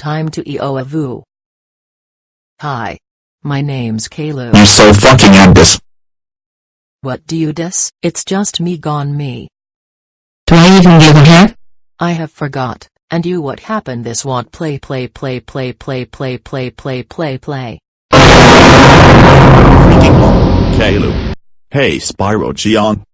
Time to EO a vu. Hi. My name's Kalu. You so fucking this. What do you dis? It's just me gone me. Do I even give a hair? I have forgot. And you what happened this want play play play play play play play play play play. Freaking Kalu. Hey Spyro Gion.